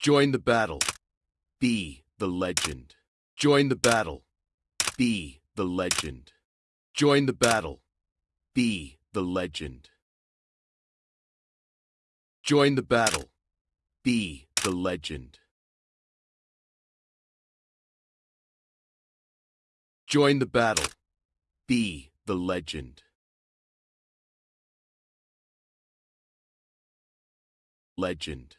Join the battle. Be the legend. Join the battle. Be the legend. Join the battle. Be the legend. Join the battle. Be the legend. Join the battle. Be the legend. Legend.